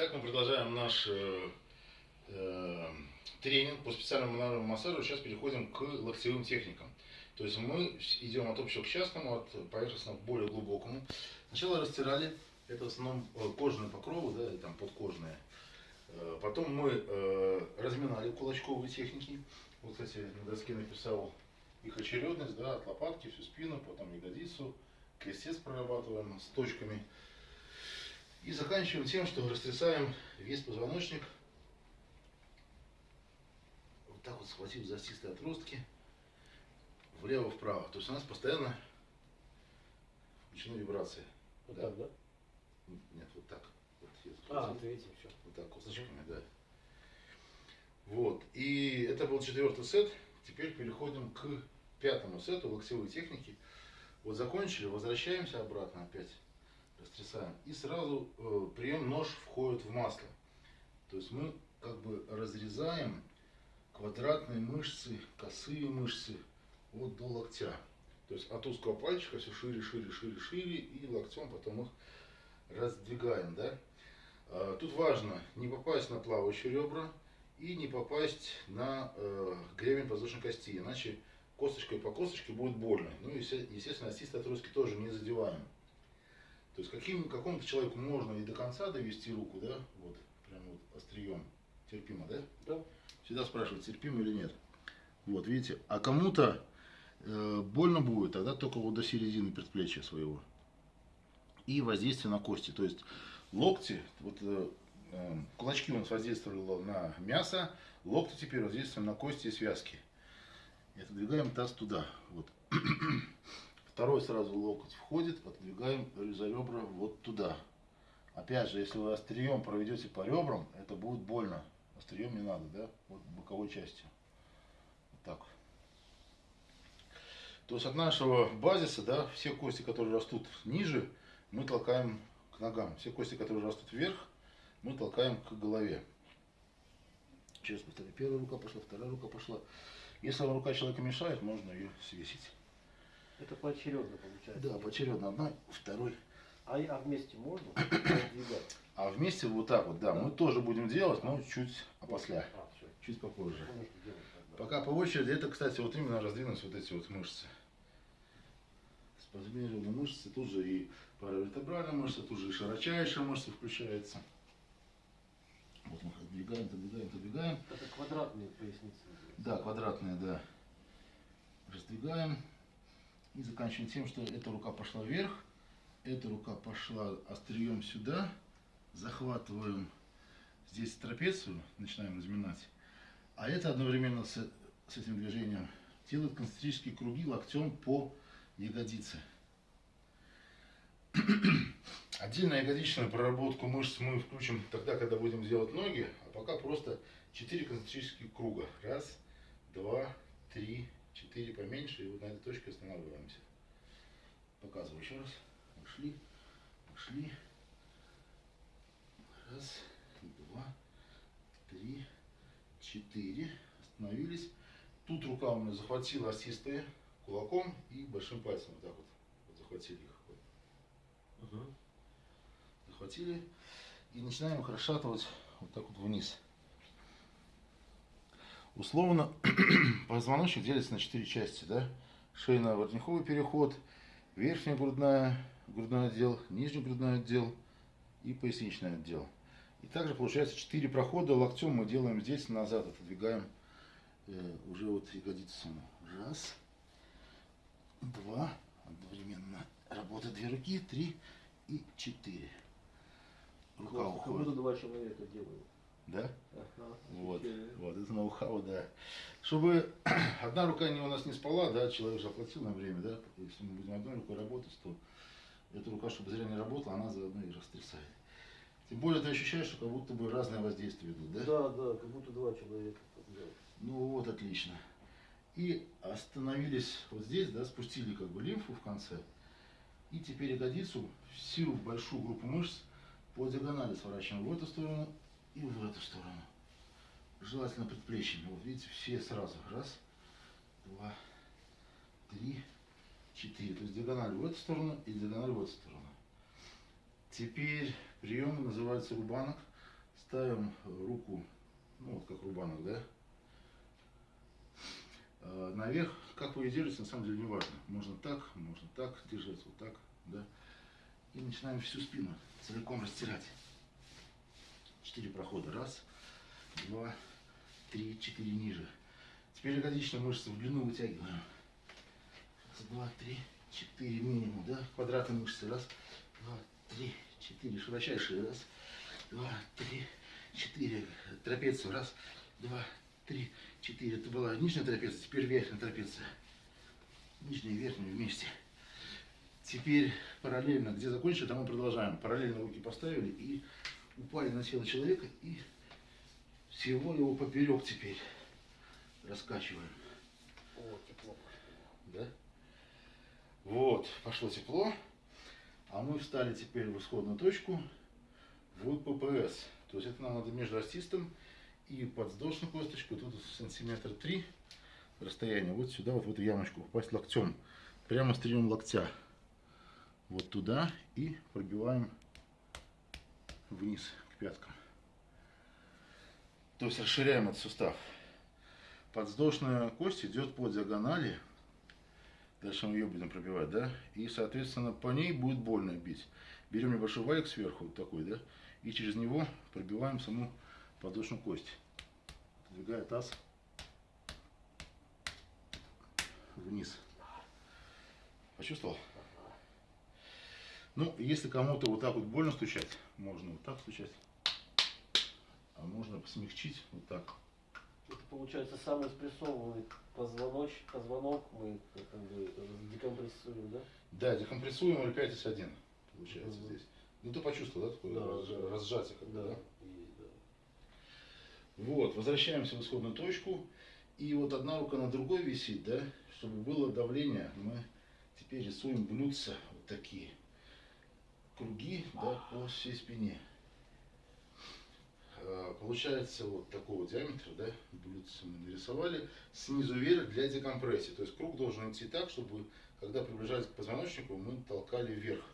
Итак, мы продолжаем наш э, э, тренинг по специальному мануальному массажу. Сейчас переходим к локтевым техникам. То есть мы идем от общего к частному, от поверхностного к более глубокому. Сначала растирали, это в основном э, кожаные покровы, да, и там подкожные. Э, Потом мы э, разминали кулачковые техники. Вот, кстати, на доске написал их очередность, да, от лопатки, всю спину, потом ягодицу, крестец прорабатываем с точками. И заканчиваем тем, что растрясаем весь позвоночник. Вот так вот схватив за стистые отростки. Влево-вправо. То есть у нас постоянно включены вибрации. Вот Да. так, да? Нет, вот так. Вот я А, вот видите, все. Вот так, косточками, да. Вот. И это был четвертый сет. Теперь переходим к пятому сету локтевой техники. Вот закончили, возвращаемся обратно опять, растрясаем. И сразу э, прием нож входит в масло. То есть мы как бы разрезаем квадратные мышцы, косые мышцы вот до локтя. То есть от узкого пальчика все шире, шире, шире, шире, и локтем потом их раздвигаем, да. А, Тут важно не попасть на плавающие ребра и не попасть на э, гребень подвздошной кости, иначе косточкой по косточке будет больно. Ну и, есте- естественно, остистые отростки тоже не задеваем. То есть каким, какому-то человеку можно и до конца довести руку, да, вот, прям вот острием, терпимо, да? Да. Всегда спрашивают, терпимо или нет. Вот, видите, а кому-то э, больно будет, тогда только вот до середины предплечья своего. И воздействие на кости. То есть локти, вот э, э, кулачки у нас воздействовали на мясо, локти теперь воздействуем на кости и связки. И отодвигаем таз туда. Вот. Второй сразу локоть входит, отодвигаем за ребра вот туда. Опять же, если вы острием проведете по ребрам, это будет больно. Острием не надо, да? Вот боковой частью. Вот так. То есть от нашего базиса, да, все кости, которые растут ниже, мы толкаем к ногам. Все кости, которые растут вверх, мы толкаем к голове. Через повторю. Первая рука пошла, вторая рука пошла. Если вам рука человека мешает, можно ее свесить. Это поочередно получается. Да, поочередно одна, второй. А, а вместе можно? А вместе вот так вот, да, Да. мы тоже будем делать, но чуть опосля, А, все. чуть попозже. Делать. Пока по очереди, это, кстати, вот именно раздвинуть вот эти вот мышцы. Спазмированы мышцы, тут же и паравертебральная мышца, тут же и широчайшая мышца включается. Вот мы их отдвигаем, отодвигаем, отодвигаем. Это квадратные поясницы. Да, квадратные, да. Раздвигаем. И заканчиваем тем, что эта рука пошла вверх, эта рука пошла острием сюда. Захватываем здесь трапецию, начинаем разминать. А это одновременно с, с этим движением делает концентрические круги локтем по ягодице. Отдельно ягодичную проработку мышц мы включим тогда, когда будем делать ноги, а пока просто 4 концентрических круга. Раз, два, три, четыре поменьше, и вот на этой точке останавливаемся. Показываю еще раз. Пошли, пошли. Раз, два, три, четыре. Остановились. Тут рука у меня захватила осистые кулаком и большим пальцем вот так вот, вот захватили их. Вот Мгм. захватили и начинаем их расшатывать вот так вот вниз. Условно позвоночник делится на четыре части, да? Шейно-воротниковый переход, верхняя грудная, грудной отдел, нижний грудной отдел и поясничный отдел. И также получается четыре прохода локтем мы делаем здесь назад, отодвигаем э, уже вот ягодицу. Раз, два, одновременно работают две руки, три и четыре. Рука Классно, Как уходит. будто два человека делают. Да? Ага, Вот, вот, это ноу-хау, да. Чтобы одна рука не у нас не спала, да, человек же оплатил на время, да, если мы будем одной рукой работать, то эта рука, чтобы зря не работала, она заодно и растрясает. Тем более ты ощущаешь, что как будто бы разные воздействия идут, да? Да, да, как будто два человека. Ну вот, отлично. И остановились вот здесь, да, спустили как бы лимфу в конце. И теперь ягодицу, всю большую группу мышц по диагонали сворачиваем в эту сторону и в эту сторону. Желательно предплечьями. Вот видите, все сразу. Раз, два, три, четыре. То есть диагональ в эту сторону и диагональ в эту сторону. Теперь прием называется рубанок. ставим руку, ну вот как рубанок, да, Э, наверх, как вы ее держите, на самом деле не важно. Можно так, можно так держать, вот так, да. И начинаем всю спину целиком растирать. Четыре прохода. Раз, два, три, четыре ниже. Теперь ягодичные мышцы в длину вытягиваем. Раз, два, три, четыре минимум, да? Квадратные мышцы. Раз, два, три, четыре. Широчайшие. Раз, два, три, четыре. Трапецию. Раз, два, три, четыре. Это была нижняя трапеция, теперь верхняя трапеция. Нижняя и верхняя вместе. Теперь параллельно, где закончили, там мы продолжаем. Параллельно руки поставили и упали на тело человека и всего его поперек теперь раскачиваем. О, тепло. Да? Вот, пошло тепло. А мы встали теперь в исходную точку в ППС. То есть это нам надо между остистом и подвздошную косточку. Тут сантиметр три расстояние. Вот сюда, вот в эту ямочку попасть локтем. Прямо острием локтя. Вот туда и пробиваем вниз к пяткам. То есть расширяем этот сустав. Подвздошная кость идет по диагонали. Дальше мы ее будем пробивать, да? И, соответственно, по ней будет больно бить. Берем небольшой валик сверху, вот такой, да? И через него пробиваем саму подвздошную кость. Двигая таз вниз. Почувствовал? Ну, если кому-то вот так вот больно стучать, можно вот так стучать. А можно смягчить вот так. Это получается самый спрессованный позвоноч, позвонок мы как бы декомпрессуем, да? Да, декомпрессуем 5 1 получается Мгм. здесь. Ну ты почувствовал, да, такое Да, разж- разжатие как да? Есть, да. Вот, возвращаемся в исходную точку. И вот одна рука на другой висит, да, чтобы было давление. Мы теперь рисуем блюдца вот такие. Круги, да, по всей спине. А, Получается вот такого диаметра, да, блюдца мы нарисовали. Снизу вверх для декомпрессии. То есть круг должен идти так, чтобы, когда приближались к позвоночнику, мы толкали вверх.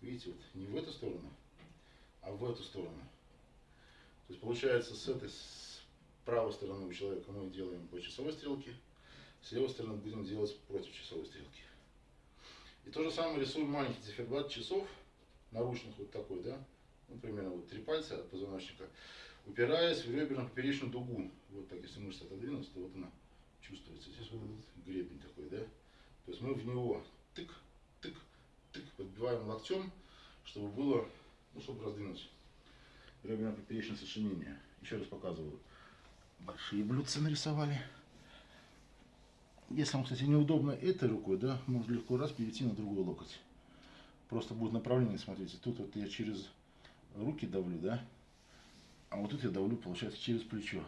Видите, вот не в эту сторону, а в эту сторону. То есть получается с этой с правой стороны у человека мы делаем по часовой стрелке, с левой стороны будем делать против часовой стрелки. И то же самое рисуем маленький циферблат часов, наручных вот такой, да, ну, примерно вот три пальца от позвоночника, упираясь в реберно-поперечную дугу. Вот так, если мышца отодвинуться, то вот она чувствуется здесь, вот этот гребень такой, да. То есть мы в него тык, тык, тык, подбиваем локтем, чтобы было, ну, чтобы раздвинуть реберно-поперечное сочинение. Еще раз показываю. Большие блюдца нарисовали. Если вам, кстати, неудобно этой рукой, да, можно легко раз перейти на другой локоть. Просто будет направление, смотрите, тут вот я через руки давлю, да, а вот тут я давлю, получается, через плечо,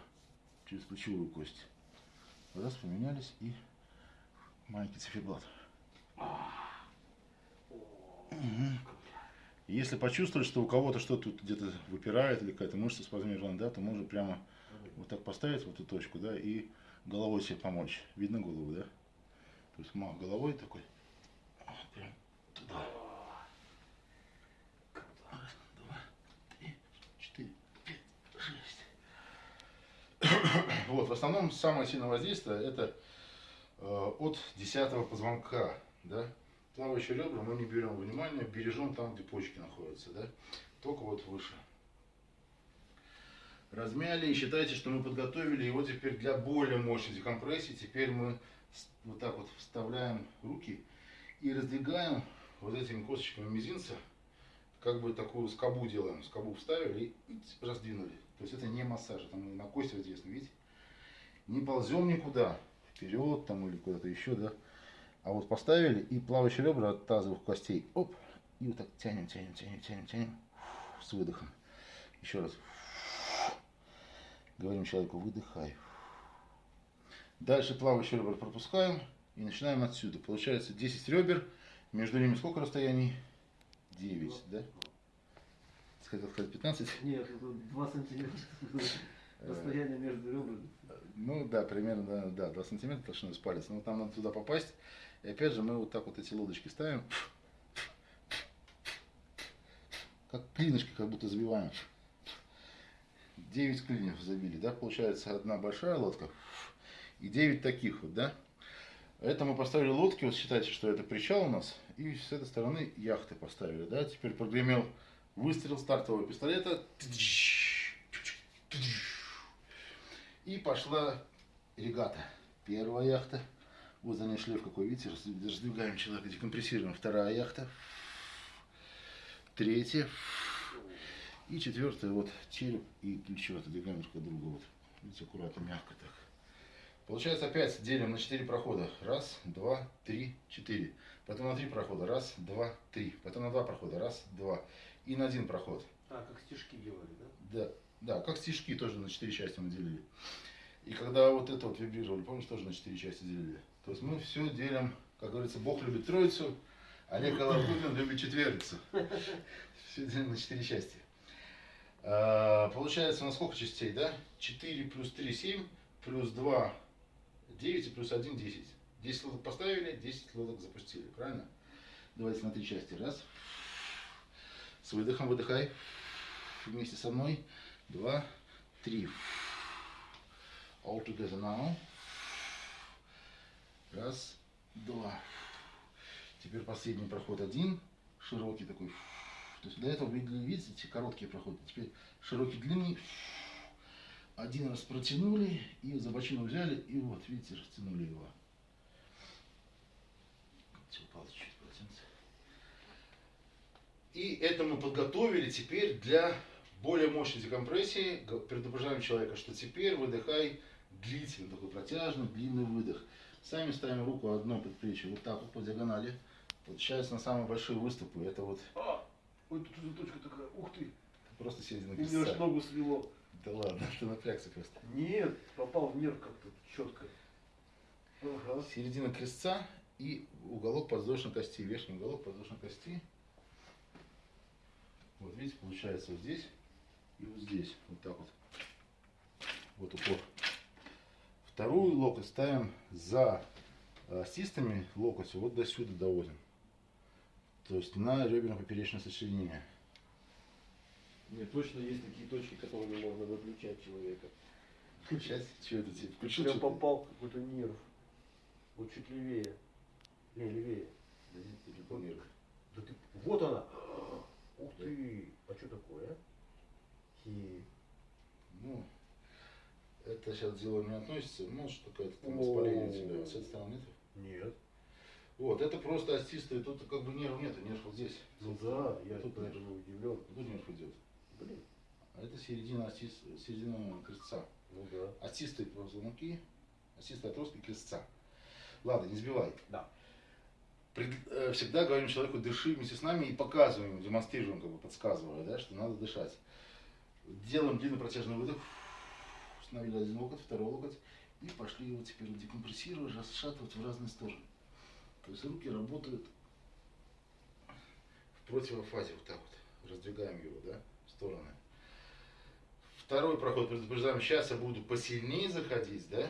через плечевую кость. Раз, поменялись и маленький циферблат. Мгм. Если почувствовать, что у кого-то что-то тут где-то выпирает или какая-то мышца спазмирована, да, то можно прямо вот так поставить в эту точку, да, и головой себе помочь. Видно голову, да? То есть головой такой, вот прям туда. Раз, два, три, четыре, пять, шесть. Вот, в основном самое сильное воздействие это э, от десятого позвонка, да. Плавающие ребра мы не берем внимания, бережем там, где почки находятся, да. Только вот выше. Размяли и считайте, что мы подготовили его теперь для более мощной декомпрессии. Теперь мы вот так вот вставляем руки и раздвигаем вот этими косточками мизинца, как бы такую скобу делаем. Скобу вставили и раздвинули. То есть это не массаж, это мы на кости воздействуем, видите? Не ползем никуда, вперед там или куда-то еще, да. А вот поставили и плавающие ребра от тазовых костей, оп, и вот так тянем, тянем, тянем, тянем, тянем, с выдохом. Еще раз. Говорим человеку, выдыхай. Дальше плавающие ребра пропускаем и начинаем отсюда. Получается 10 ребер, между ними сколько расстояний? 9, да? Хотел сказать 15? Нет, это 2 сантиметра расстояние между ребрами. Ну да, примерно, да, да 2 сантиметра толщиной с палец. Но там надо туда попасть. И опять же мы вот так вот эти лодочки ставим. Как клинышки как будто забиваем. 9 клиньев забили, да, получается одна большая лодка и 9 таких вот, да. Это мы поставили лодки, вот считайте, что это причал у нас, и с этой стороны яхты поставили, да. Теперь прогремел выстрел стартового пистолета, и пошла регата. Первая яхта, вот за ней шлейф какой, видите, раздвигаем человека, декомпрессируем. Вторая яхта, третья, и четвертая, вот череп и плечо отодвигаем друг от друга, вот. Видите, аккуратно, мягко так. Получается опять делим на 4 прохода. Раз, два, три, четыре. Потом на 3 прохода. Раз, два, три. Потом на 2 прохода. Раз, два. И на один проход. А, как стишки делали, да? Да, да, как стишки тоже на 4 части мы делили. И когда вот это вот вибрировали, помнишь, тоже на 4 части делили. То есть мы все делим, как говорится, Бог любит троицу, Олег Алавгутин любит четверицу. Все делим на 4 части. А, получается у нас сколько частей, да? 4 плюс 3, 7, плюс 2, 9 и плюс 1, 10. 10 лодок поставили, 10 лодок запустили, правильно? Давайте на три части. Раз. С выдохом выдыхай. Вместе со мной. Два, три. All together now. Раз, два. Теперь последний проход один. Широкий такой. То есть до этого видели, видите, короткие проходы. Теперь широкий, длинный. Один раз протянули и за бочину взяли и вот, видите, растянули его. И это мы подготовили теперь для более мощной декомпрессии. Предупреждаем человека, что теперь выдыхай длительный, такой протяжный, длинный выдох. Сами ставим руку одно предплечье, вот так вот по диагонали. Вот сейчас на самые большие выступы. Это вот... А, ой, тут уже точка такая, ух ты. Просто середина креста. Мне аж ногу свело. Да ладно, ты напрягся просто. Нет, попал в нерв как-то четко. Ага. Середина крестца и уголок подвздошной кости, верхний уголок подвздошной кости. Вот видите, получается вот здесь и вот здесь, вот так вот. Вот упор. Вторую локоть ставим за остистыми э, локотью вот до сюда доводим. То есть на реберно-поперечное сочленение. Нет, точно есть такие точки, которыми можно выключать человека. Включать? Что это тебе? Включил Прям попал какой-то нерв. Вот чуть левее. Не, левее. Да нет, ты любой нерв. Да ты... Вот она! Ух ты! А что такое, а? Хи. Ну, это сейчас дело не относится, может какое-то там воспаление тебя. С этой стороны нет? Нет. Вот, это просто остистые, тут как бы нерв нет, нерв вот здесь. Ну да, я тут поэтому удивлен. Тут нерв идет. Блин. А это середина, остис, середина крестца. Ну да. Остистые позвонки, остистые отростки крестца. Ладно, не сбивай. Да. Пред, э, всегда говорим человеку, дыши вместе с нами и показываем, демонстрируем, как бы подсказывая, да, что надо дышать. Делаем длинный протяжный выдох. Установили один локоть, второй локоть. И пошли его теперь декомпрессировать, расшатывать в разные стороны. То есть руки работают в противофазе, вот так вот. Раздвигаем его, да, в стороны. Второй проход предупреждаем, сейчас я буду посильнее заходить, да,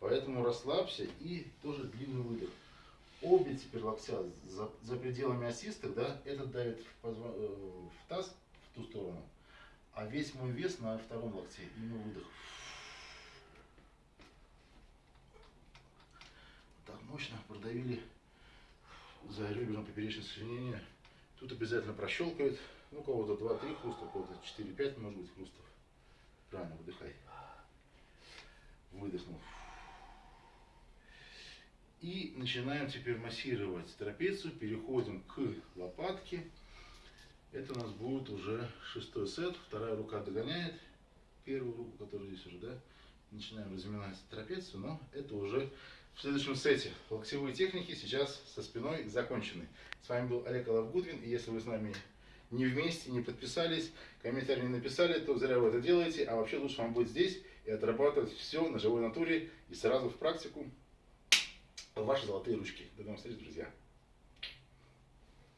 поэтому расслабься и тоже длинный выдох. Обе теперь локтя за, за пределами осистых, да, этот давит в, позва, э, в таз, в ту сторону, а весь мой вес на втором локте, именно выдох. Так, мощно продавили за ребером поперечное сочленение. Тут обязательно прощелкает. Ну, кого-то 2-3 хруста, кого-то 4-5 может быть хрустов. Правильно, выдыхай. Выдохнул. И начинаем теперь массировать трапецию. Переходим к лопатке. Это у нас будет уже шестой сет. Вторая рука догоняет первую руку, которая здесь уже, да. Начинаем разминать трапецию, но это уже в следующем сете. Локтевые техники сейчас со спиной закончены. С вами был Олег Алавгудвин. И если вы с нами не вместе, не подписались, комментарий не написали, то зря вы это делаете. А вообще лучше вам быть здесь и отрабатывать все на живой натуре и сразу в практику ваши золотые ручки. До новых встреч, друзья.